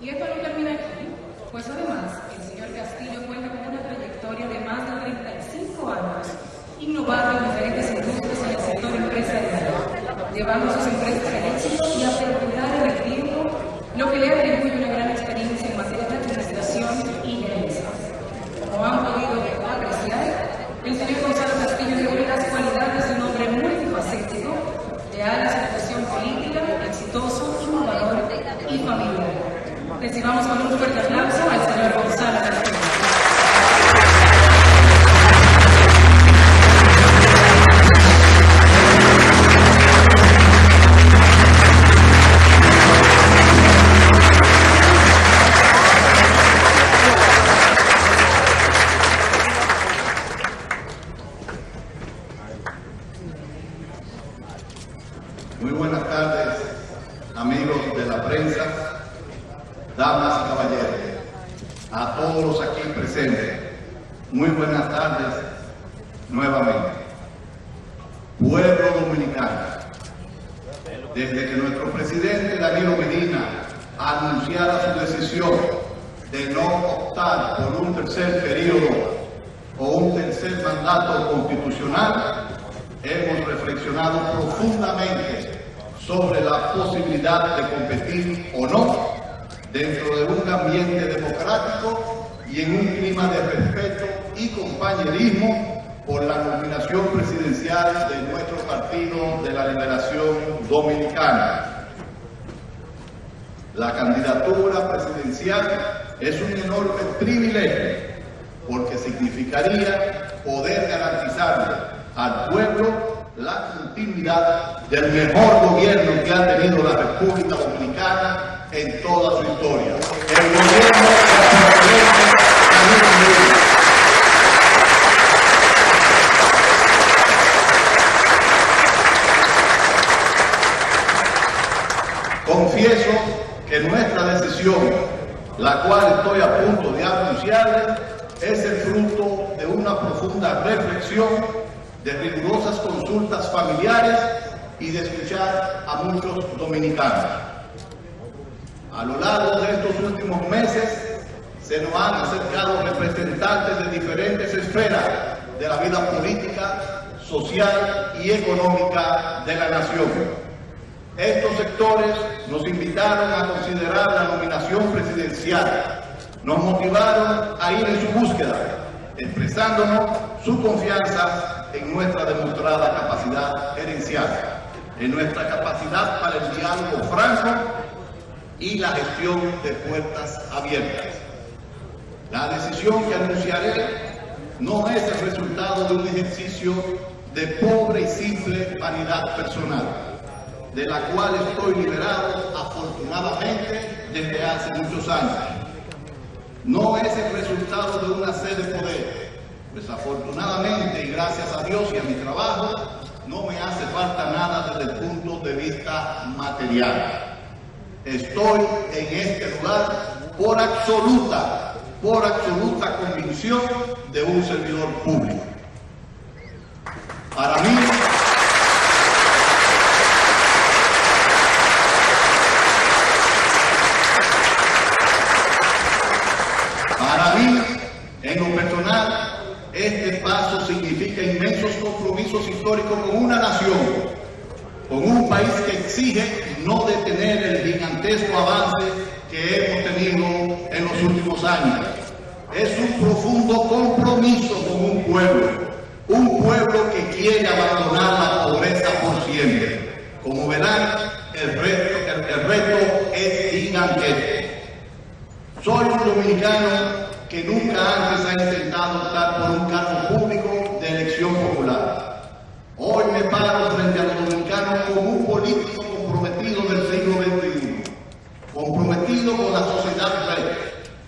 Y esto no termina aquí, pues además el señor Castillo cuenta con una trayectoria de más de 35 años, innovando en diferentes industrias en el sector empresarial, llevando sus empresas al éxito y a perdurar en el tiempo, lo que le atribuye una Pueblo dominicano, desde que nuestro presidente Danilo Medina anunciara su decisión de no optar por un tercer periodo o un tercer mandato constitucional, hemos reflexionado profundamente sobre la posibilidad de competir o no dentro de un ambiente democrático y en un clima de respeto y compañerismo por la nominación presidencial de nuestro Partido de la Liberación Dominicana. La candidatura presidencial es un enorme privilegio porque significaría poder garantizarle al pueblo la continuidad del mejor gobierno que ha tenido la República Dominicana en toda su historia. El gobierno del presidente Danilo Medina. Confieso que nuestra decisión, la cual estoy a punto de anunciarles, es el fruto de una profunda reflexión, de rigurosas consultas familiares y de escuchar a muchos dominicanos. A lo largo de estos últimos meses se nos han acercado representantes de diferentes esferas de la vida política, social y económica de la nación. Estos sectores nos invitaron a considerar la nominación presidencial, nos motivaron a ir en su búsqueda, expresándonos su confianza en nuestra demostrada capacidad gerencial, en nuestra capacidad para el diálogo franco y la gestión de puertas abiertas. La decisión que anunciaré no es el resultado de un ejercicio de pobre y simple vanidad personal, de la cual estoy liberado afortunadamente desde hace muchos años. No es el resultado de una sed de poder, pues afortunadamente y gracias a Dios y a mi trabajo, no me hace falta nada desde el punto de vista material. Estoy en este lugar por absoluta, por absoluta convicción de un servidor público. Para mí, Para mí, en lo personal, este paso significa inmensos históricos con una nación, con un país que exige no detener el gigantesco avance que hemos tenido en los últimos años. Es un profundo compromiso con un pueblo, un pueblo que quiere abandonar la pobreza por siempre. Como verán, el reto, el reto es gigantesco. Soy un dominicano que nunca antes ha intentado optar por un cargo público de elección popular. Hoy me paro frente a los dominicanos como un político comprometido del siglo XXI, comprometido con la sociedad red,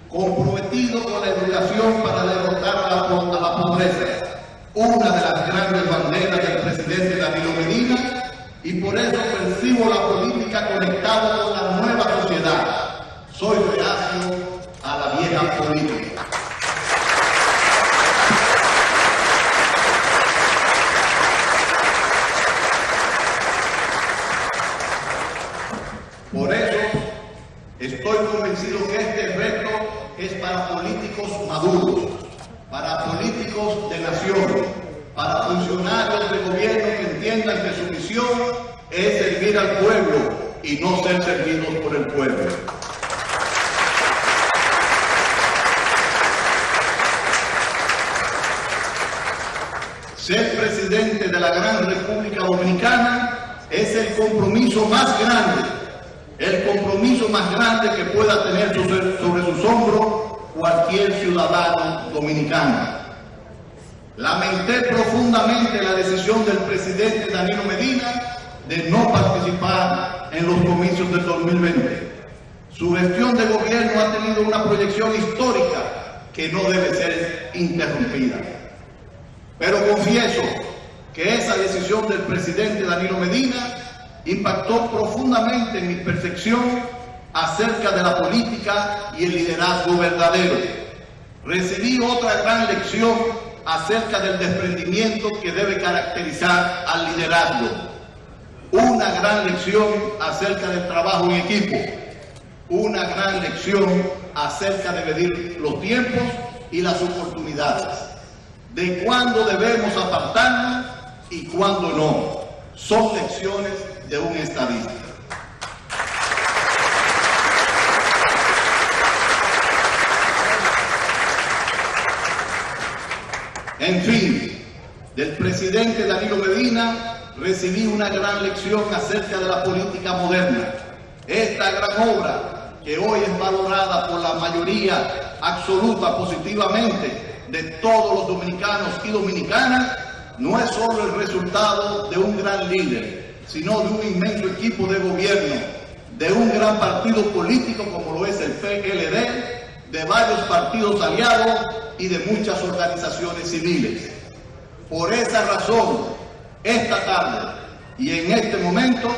comprometido con la educación para derrotar a la pobreza, una de las grandes banderas del presidente Danilo Medina, y por eso percibo la política conectada con la nueva sociedad. Soy reacio a la vieja política. Por eso, Estoy convencido que este reto es para políticos maduros, para políticos de nación, para funcionarios de gobierno que entiendan que su misión es servir al pueblo y no ser servidos por el pueblo. Ser presidente de la gran República Dominicana es el compromiso más grande, el compromiso más grande que pueda tener sobre sus hombros cualquier ciudadano dominicano. Lamenté profundamente la decisión del presidente Danilo Medina de no participar en los comicios del 2020. Su gestión de gobierno ha tenido una proyección histórica que no debe ser interrumpida. Pero confieso que esa decisión del presidente Danilo Medina impactó profundamente en mi percepción acerca de la política y el liderazgo verdadero. Recibí otra gran lección acerca del desprendimiento que debe caracterizar al liderazgo. Una gran lección acerca del trabajo en equipo. Una gran lección acerca de medir los tiempos y las oportunidades. De cuándo debemos apartarnos y cuándo no. Son lecciones de un estadista. En fin, del presidente Danilo Medina recibí una gran lección acerca de la política moderna. Esta gran obra, que hoy es valorada por la mayoría absoluta positivamente de todos los dominicanos y dominicanas, no es solo el resultado de un gran líder, sino de un inmenso equipo de gobierno, de un gran partido político como lo es el PLD, de varios partidos aliados y de muchas organizaciones civiles. Por esa razón, esta tarde y en este momento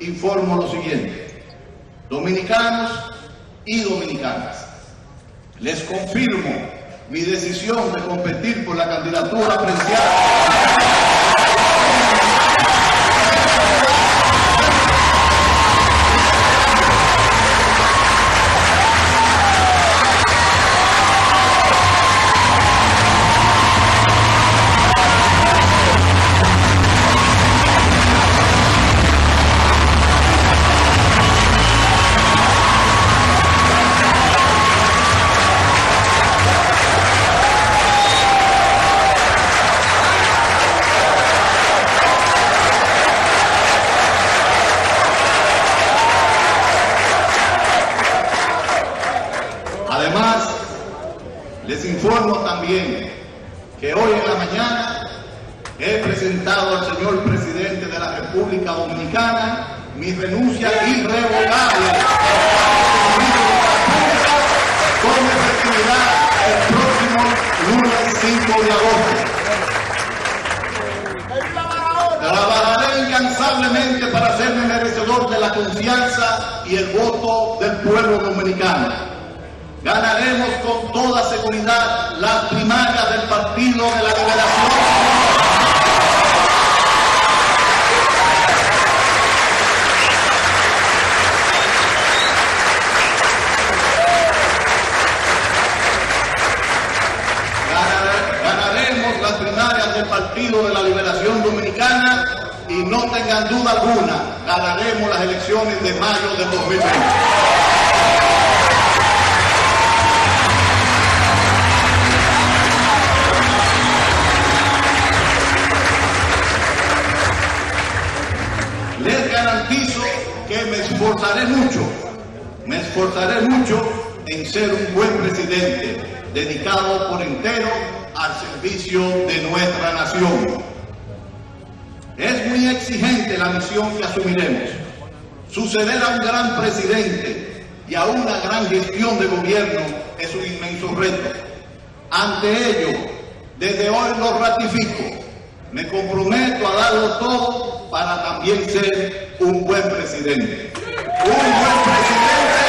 informo lo siguiente. Dominicanos y dominicanas, les confirmo mi decisión de competir por la candidatura presidencial renuncia irrevocable con efectividad el próximo lunes 5 de agosto. Trabajaré incansablemente para hacerme merecedor de la confianza y el voto del pueblo dominicano ganaremos con toda seguridad las primarias del Partido de la Liberación. Ganaremos las primarias del Partido de la Liberación Dominicana y no tengan duda alguna, ganaremos las elecciones de mayo de 2020. esforzaré mucho, me esforzaré mucho en ser un buen presidente, dedicado por entero al servicio de nuestra nación. Es muy exigente la misión que asumiremos. Suceder a un gran presidente y a una gran gestión de gobierno es un inmenso reto. Ante ello, desde hoy lo ratifico. Me comprometo a darlo todo para también ser un buen presidente un buen presidente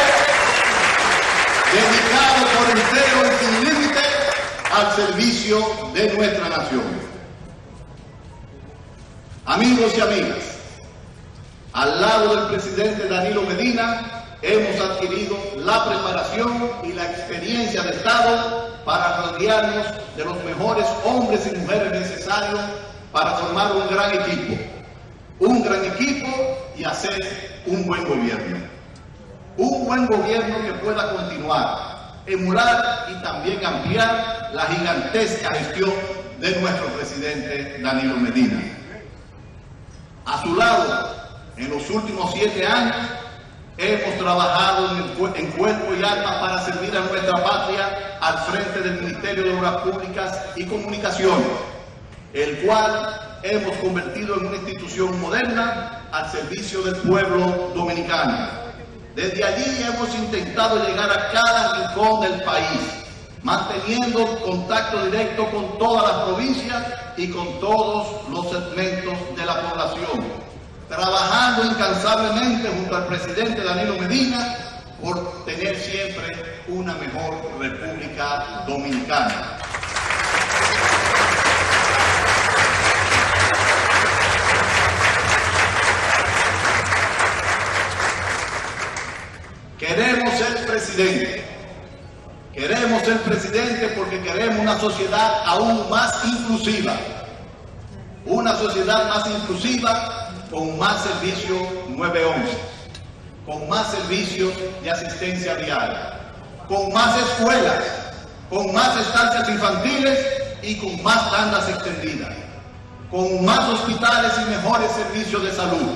dedicado por entero y sin al servicio de nuestra nación. Amigos y amigas, al lado del presidente Danilo Medina hemos adquirido la preparación y la experiencia de Estado para rodearnos de los mejores hombres y mujeres necesarios para formar un gran equipo, un gran equipo y hacer un buen gobierno. Un buen gobierno que pueda continuar, emular y también ampliar la gigantesca gestión de nuestro presidente Danilo Medina. A su lado, en los últimos siete años, hemos trabajado en, cuerpo y alma para servir a nuestra patria al frente del Ministerio de Obras Públicas y Comunicaciones, el cual hemos convertido en una institución moderna al servicio del pueblo dominicano. Desde allí hemos intentado llegar a cada rincón del país, manteniendo contacto directo con todas las provincias y con todos los segmentos de la población, trabajando incansablemente junto al presidente Danilo Medina por tener siempre una mejor República Dominicana. Queremos ser presidente Queremos ser presidente porque queremos una sociedad aún más inclusiva. Una sociedad más inclusiva con más servicios 911, con más servicios de asistencia diaria, con más escuelas, con más estancias infantiles y con más tandas extendidas, con más hospitales y mejores servicios de salud,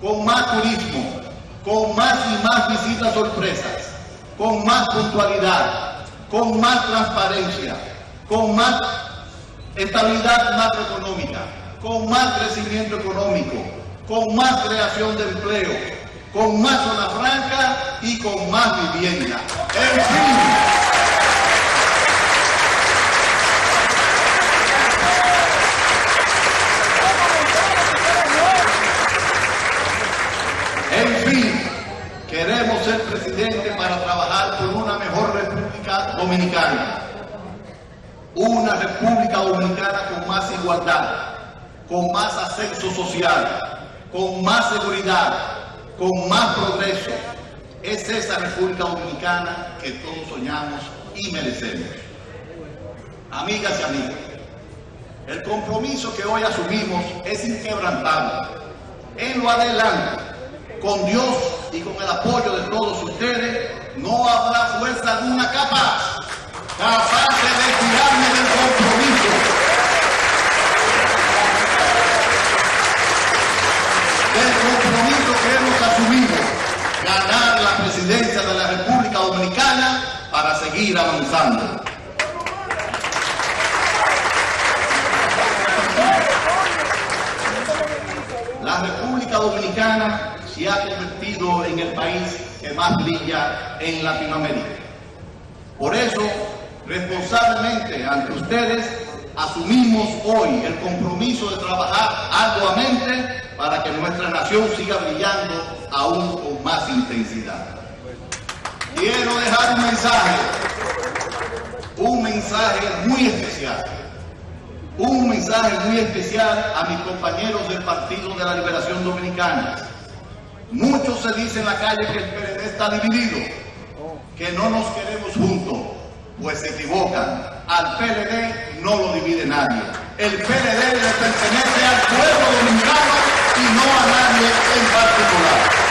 con más turismo, con más y más visitas sorpresas, con más puntualidad, con más transparencia, con más estabilidad macroeconómica, con más crecimiento económico, con más creación de empleo, con más zona franca y con más vivienda. En fin, ser presidente para trabajar por una mejor República Dominicana. Una República Dominicana con más igualdad, con más ascenso social, con más seguridad, con más progreso. Es esa República Dominicana que todos soñamos y merecemos. Amigas y amigos, el compromiso que hoy asumimos es inquebrantable. En lo adelante, con Dios y con el apoyo de todos ustedes, no habrá fuerza alguna capaz, capaz de retirarme del compromiso. Del compromiso que hemos asumido, ganar la presidencia de la República Dominicana para seguir avanzando. La República Dominicana se ha convertido en el país que más brilla en Latinoamérica. Por eso, responsablemente ante ustedes, asumimos hoy el compromiso de trabajar arduamente para que nuestra nación siga brillando aún con más intensidad. Quiero dejar un mensaje, un mensaje muy especial, un mensaje muy especial a mis compañeros del Partido de la Liberación Dominicana, Muchos se dice en la calle que el PLD está dividido, que no nos queremos juntos, pues se equivocan. Al PLD no lo divide nadie. El PLD le pertenece al pueblo dominicano y no a nadie en particular.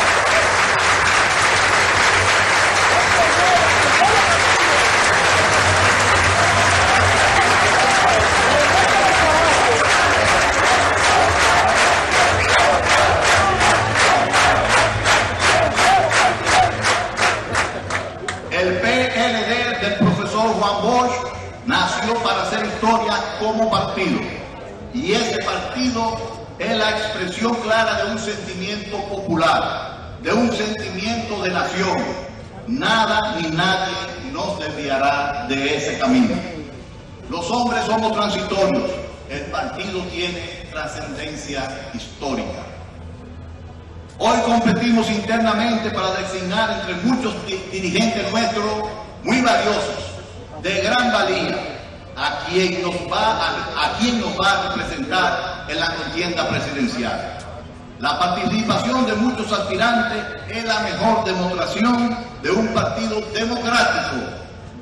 Como partido. Y ese partido es la expresión clara de un sentimiento popular, de un sentimiento de nación. Nada ni nadie nos desviará de ese camino. Los hombres somos transitorios, el partido tiene trascendencia histórica. Hoy competimos internamente para designar entre muchos dirigentes nuestros muy valiosos, de gran valía, a quien nos va a, quien nos va a representar en la contienda presidencial. La participación de muchos aspirantes es la mejor demostración de un partido democrático,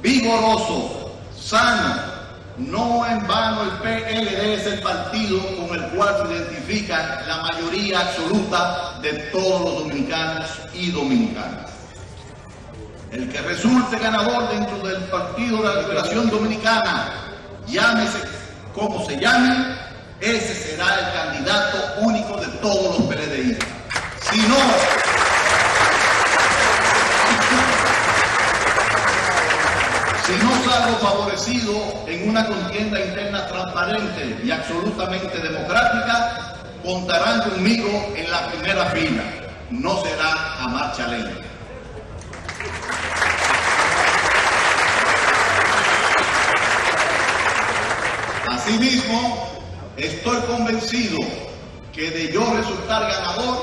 vigoroso, sano. No en vano el PLD es el partido con el cual se identifica la mayoría absoluta de todos los dominicanos y dominicanas. El que resulte ganador dentro del Partido de la Liberación Dominicana, llámese como se llame, ese será el candidato único de todos los PLDI. Si no, si no salgo favorecido en una contienda interna transparente y absolutamente democrática, contarán conmigo en la primera fila. No será a marcha lenta. Asimismo, estoy convencido que de yo resultar ganador,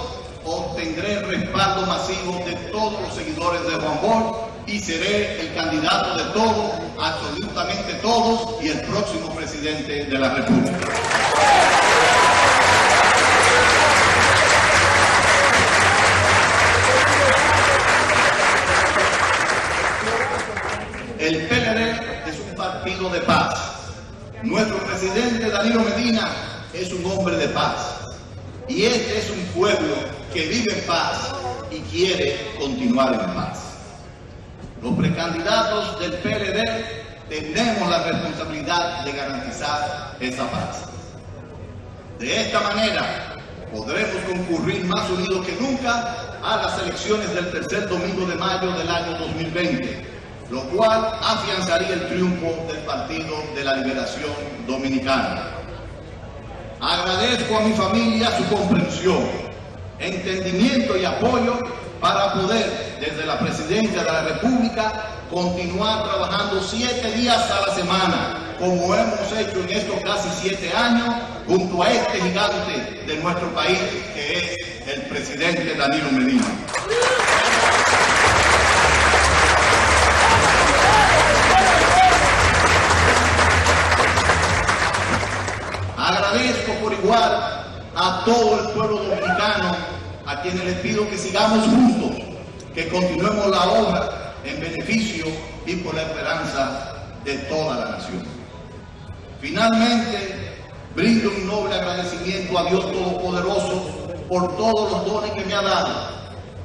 obtendré el respaldo masivo de todos los seguidores de Juan Bol y seré el candidato de todos, absolutamente todos, y el próximo presidente de la República. El PLD es un partido de paz nuestro presidente Danilo Medina es un hombre de paz. Y este es un pueblo que vive en paz y quiere continuar en paz. Los precandidatos del PLD tenemos la responsabilidad de garantizar esa paz. De esta manera podremos concurrir más unidos que nunca a las elecciones del tercer domingo de mayo del año 2020 lo cual afianzaría el triunfo del Partido de la Liberación Dominicana. Agradezco a mi familia su comprensión, entendimiento y apoyo para poder, desde la Presidencia de la República, continuar trabajando siete días a la semana, como hemos hecho en estos casi siete años, junto a este gigante de nuestro país, que es el presidente Danilo Medina. Agradezco por igual a todo el pueblo dominicano, a quienes les pido que sigamos juntos, que continuemos la obra en beneficio y por la esperanza de toda la nación. Finalmente, brindo un noble agradecimiento a Dios Todopoderoso por todos los dones que me ha dado,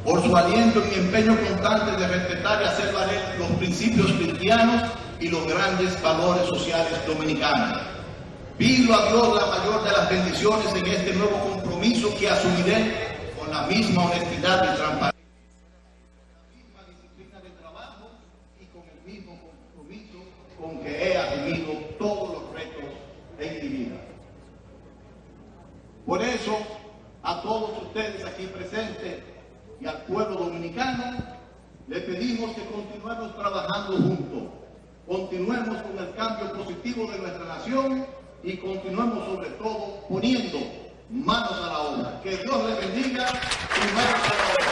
por su aliento y mi empeño constante de respetar y hacer valer los principios cristianos y los grandes valores sociales dominicanos. Pido a Dios la mayor de las bendiciones en este nuevo compromiso que asumiré con la misma honestidad y transparencia, la misma disciplina de trabajo y con el mismo compromiso con que he asumido todos los retos en mi vida. Por eso, a todos ustedes aquí presentes y al pueblo dominicano, le pedimos que continuemos trabajando juntos, continuemos con el cambio positivo de nuestra nación y continuemos sobre todo poniendo manos a la obra. Que Dios les bendiga y manos a la obra.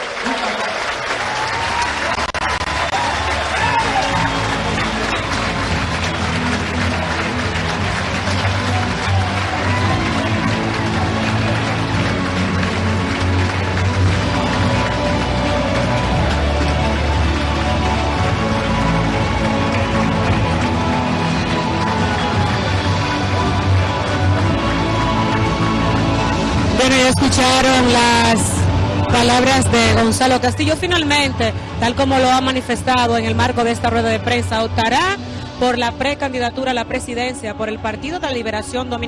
Escucharon las palabras de Gonzalo Castillo. Finalmente, tal como lo ha manifestado en el marco de esta rueda de prensa, optará por la precandidatura a la presidencia por el Partido de la Liberación Dominicana.